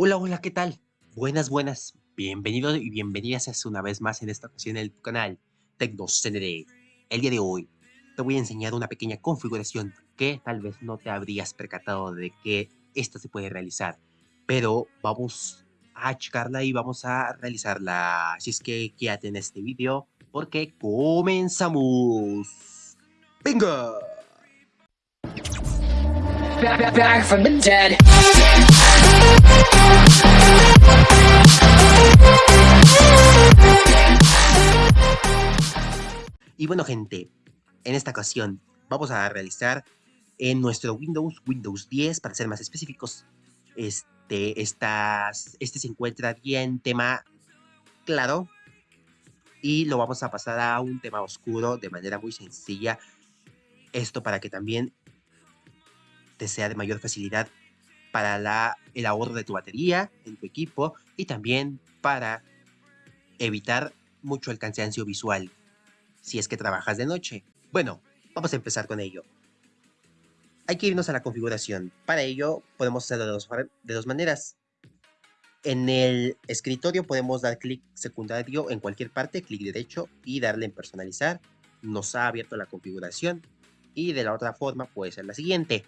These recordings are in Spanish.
Hola, hola, ¿qué tal? Buenas, buenas. Bienvenidos y bienvenidas una vez más en esta ocasión en el canal TecnoCND. El día de hoy te voy a enseñar una pequeña configuración que tal vez no te habrías percatado de que esta se puede realizar. Pero vamos a checarla y vamos a realizarla. Así es que quédate en este video porque comenzamos. ¡Venga! Back from the dead. Y bueno gente, en esta ocasión vamos a realizar en nuestro Windows, Windows 10 para ser más específicos, este, estas, este se encuentra en tema claro y lo vamos a pasar a un tema oscuro de manera muy sencilla. Esto para que también te sea de mayor facilidad para el ahorro de tu batería en tu equipo y también para evitar mucho el cansancio visual si es que trabajas de noche. Bueno, vamos a empezar con ello. Hay que irnos a la configuración. Para ello podemos hacerlo de dos, de dos maneras. En el escritorio podemos dar clic secundario en cualquier parte, clic derecho y darle en personalizar. Nos ha abierto la configuración. Y de la otra forma puede ser la siguiente.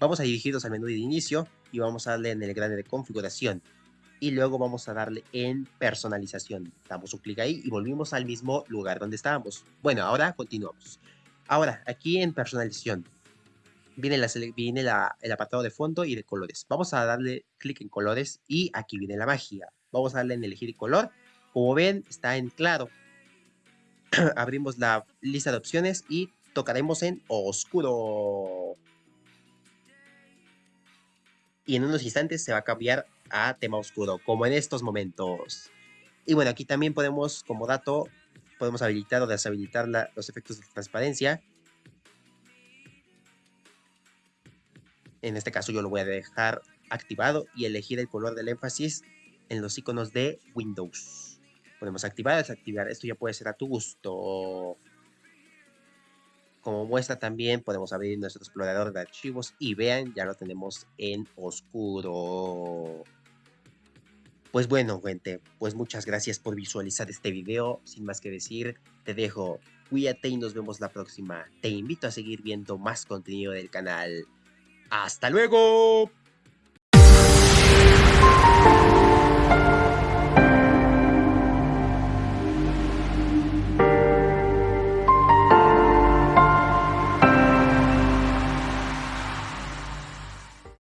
Vamos a dirigirnos al menú de inicio y vamos a darle en el grande de configuración. Y luego vamos a darle en personalización. Damos un clic ahí y volvimos al mismo lugar donde estábamos. Bueno, ahora continuamos. Ahora, aquí en personalización, viene, la, viene el apartado de fondo y de colores. Vamos a darle clic en colores y aquí viene la magia. Vamos a darle en elegir color. Como ven, está en claro. Abrimos la lista de opciones y tocaremos en oscuro y en unos instantes se va a cambiar a tema oscuro, como en estos momentos. Y bueno, aquí también podemos, como dato, podemos habilitar o deshabilitar los efectos de transparencia. En este caso yo lo voy a dejar activado y elegir el color del énfasis en los iconos de Windows. Podemos activar o desactivar. Esto ya puede ser a tu gusto. Como muestra también podemos abrir nuestro explorador de archivos y vean, ya lo tenemos en oscuro. Pues bueno, gente, pues muchas gracias por visualizar este video. Sin más que decir, te dejo. Cuídate y nos vemos la próxima. Te invito a seguir viendo más contenido del canal. ¡Hasta luego!